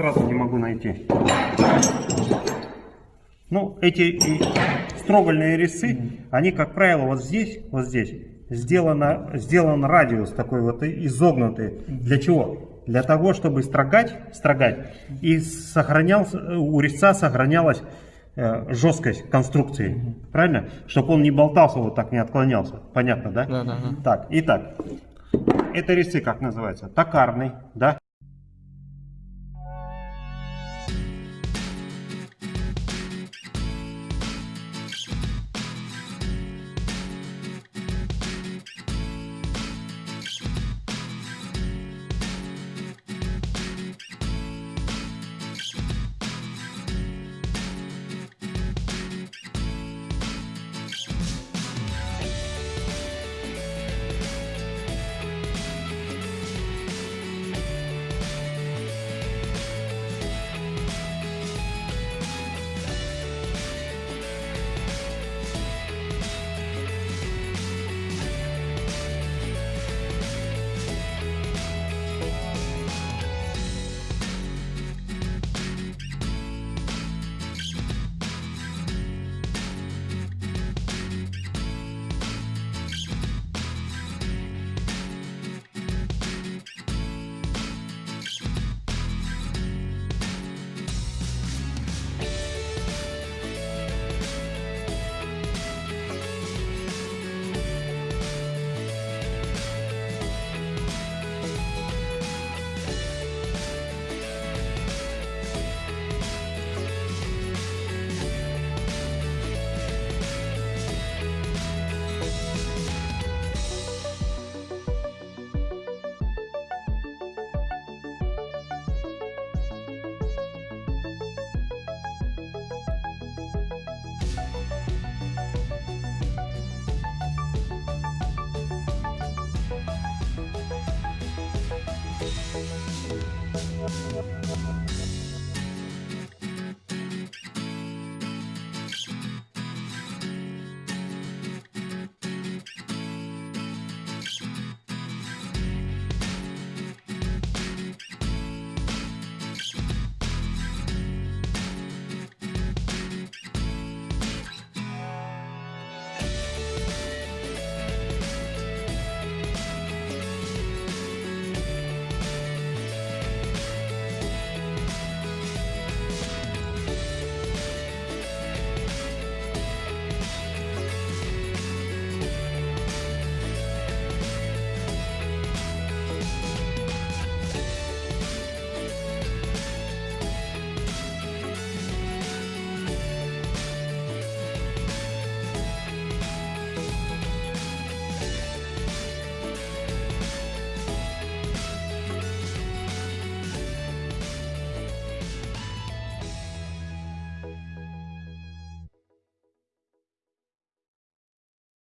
Сразу не могу найти. Ну, эти строгольные резцы, они, как правило, вот здесь, вот здесь, сделано, сделан радиус такой вот изогнутый. Для чего? Для того, чтобы строгать, строгать, и сохранялся, у резца сохранялась э, жесткость конструкции. Правильно? Чтобы он не болтался, вот так не отклонялся. Понятно, да? Да, да, да. Так, итак, это резцы как называется? Токарный, да?